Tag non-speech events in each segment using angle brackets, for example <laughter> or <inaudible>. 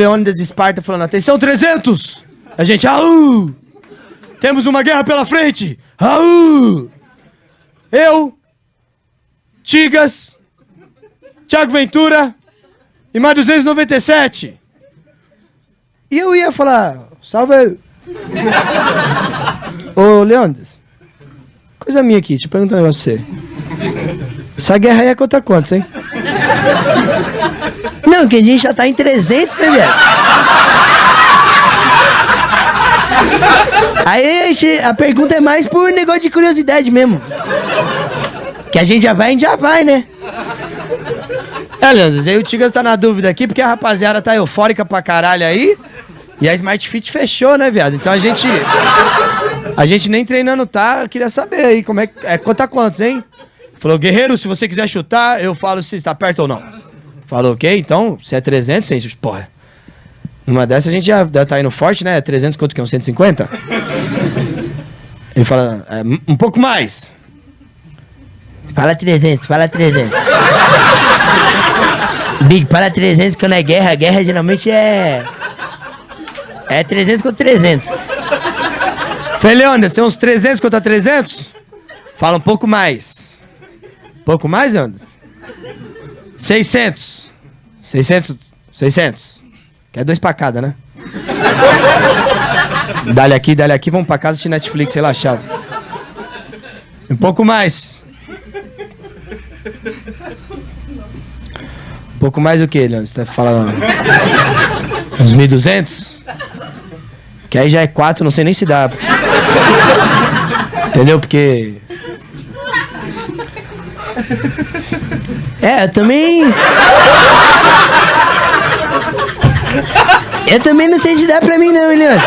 Leônidas Esparta falando: Atenção, 300! A gente, aú! Temos uma guerra pela frente! Aú! Eu, Tigas, Thiago Ventura e mais 297. E eu ia falar: Salve. <laughs> Ô, Leônidas, coisa minha aqui, eu perguntar um negócio pra você. Essa guerra aí é contra quantos, hein? Não, que a gente já tá em 300, né, velho? Aí a, pergunta é mais por negócio de curiosidade mesmo. Que a gente já vai, a gente já vai, né? É, Leandro, aí o Tigas tá na dúvida aqui, porque a rapaziada tá eufórica pra caralho aí. E a Smart Fit fechou, né, viado? Então a gente. A gente nem treinando tá, queria saber aí como é. É, conta quantos, hein? Falou, guerreiro, se você quiser chutar, eu falo se está perto ou não. Falou, ok, então, se é 300, sim, porra. Numa dessa a gente já, já tá indo forte, né? 300 quanto que é? Um 150? Ele fala, é, um pouco mais. Fala 300, fala 300. Big, fala 300 quando é guerra. Guerra geralmente é... É 300 contra 300. Feliandas, tem uns 300 contra 300? Fala um pouco mais. Pouco mais, Anderson? 600. 600. 600. Quer dois pra cada, né? <laughs> dale aqui, dale aqui, vamos pra casa assistir Netflix relaxado. Um pouco mais. Um pouco mais do que, Leandro? Você tá falando? Uns 1.200? Que aí já é 4, não sei nem se dá. Entendeu? Porque. É, eu também. Eu também não sei se dá pra mim, não, Leandro.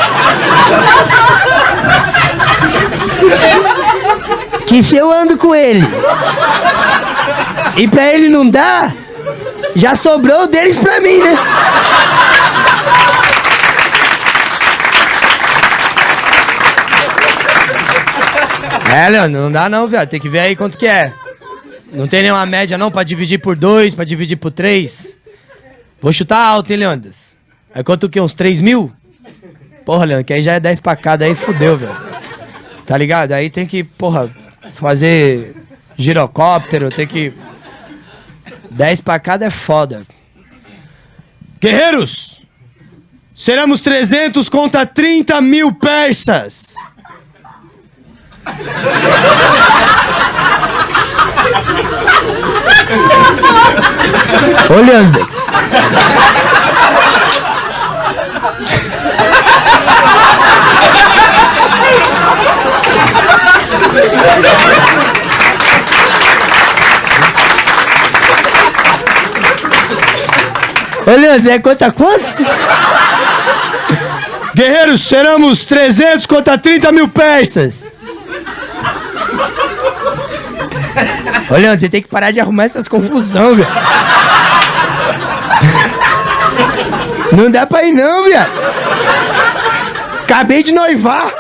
Que se eu ando com ele e pra ele não dá, já sobrou deles pra mim, né? É, Leandro, não dá não, velho. Tem que ver aí quanto que é. Não tem nenhuma média não pra dividir por dois, pra dividir por três. Vou chutar alto, hein, Leandras? Aí quanto o quê? Uns 3 mil? Porra, Leandro, que aí já é 10 pra cada, aí fudeu, velho. Tá ligado? Aí tem que, porra, fazer girocóptero, tem que... 10 pra cada é foda. Guerreiros! Seremos 300 contra 30 mil persas! Olhando. Olhando, é conta quantos? Guerreiros, seremos 300 contra 30 mil persas. Olha, você tem que parar de arrumar essas confusão, velho. Não dá pra ir não, viado. Acabei de noivar.